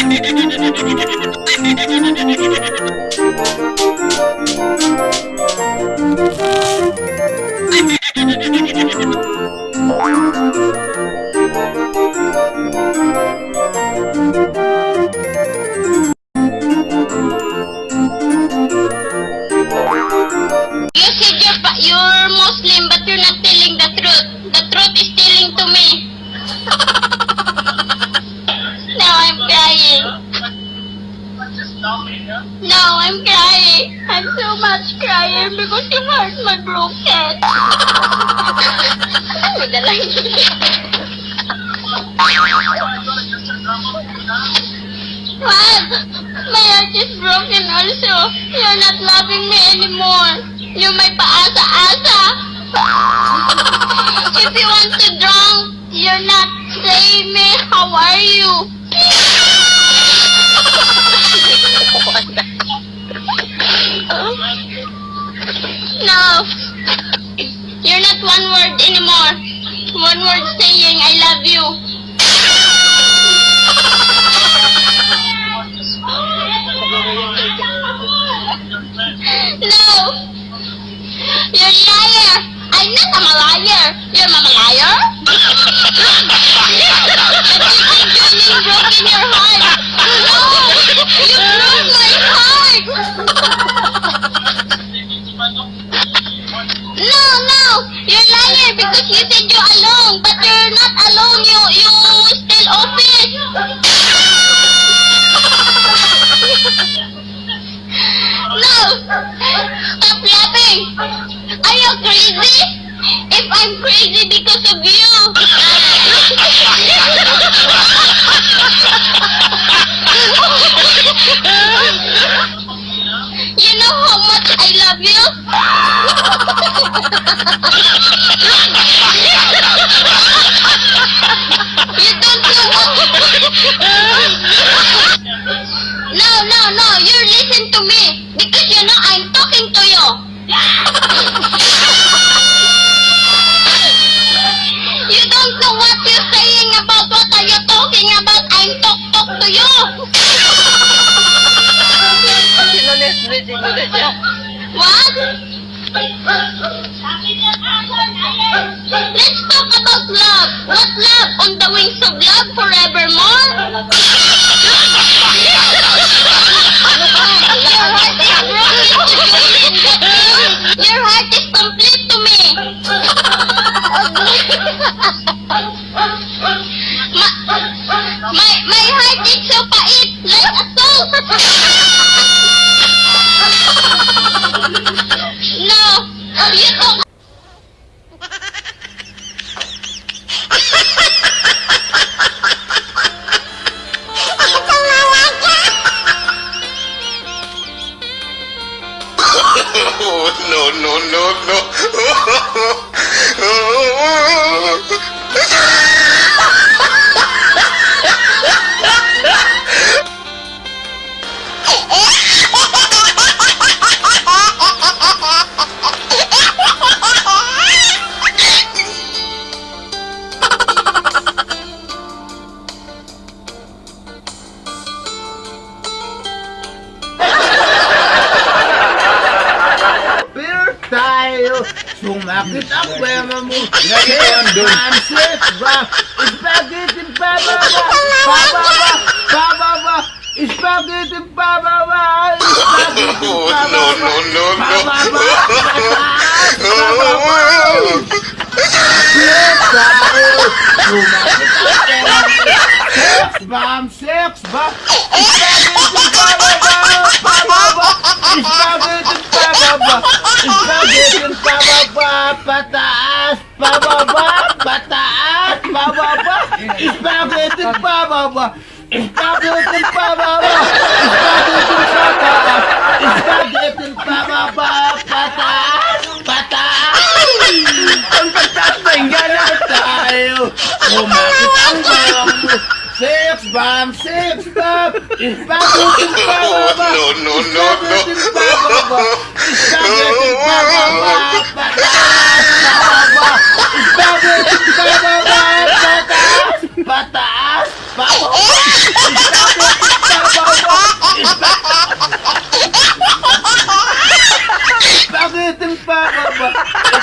You said you're, you're Muslim, but you're not telling the truth. The truth is telling to me. now I'm crying. Now I'm crying. I'm so much crying because you hurt my broken. Ano What? My heart is broken also. You're not loving me anymore. You're my paasa-asa. If you want to drunk, you're not saying me, how are you? Anymore. One word saying, I love you. No! You're a liar! I'm not a liar! You're a liar? Because you said you're alone, but you're not alone. You, you still office. No! Stop laughing! Are you crazy? If I'm crazy because of you! you know how much I love you? you No, no, you listen to me because you know I'm talking to you. you don't know what you're saying about what are you talking about. I'm talk talk to you. What? Let's talk about love. What love? On the wings of love forevermore? My, my heart is so pait, like a. Oh, no, no, no, no. Beer yo Sou makit ap kwe mamou Anse, wap Ispageti baba wap Baba wap, baba wap Ispageti baba wap Ispageti baba wap Baba wap, baba wap Baba wap Sou makit Sex bomb! Sex bomb! Spaghetti bababa! Bababa! Spaghetti bababa! Spaghetti pababa, pataas, pababa, pataas, pababa, spaghetti pababa, spaghetti pababa, spaghetti pataas, spaghetti pababa, why I'm saying stop. Stop looking for Baba. No, no, no, no. Stop looking for Baba. Stop looking for Baba. Stop looking for Baba. Bata ass, bata ass, stop looking for Baba. Stop looking for Baba.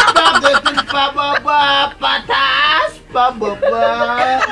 Stop looking for Baba. Bata ass, Baba.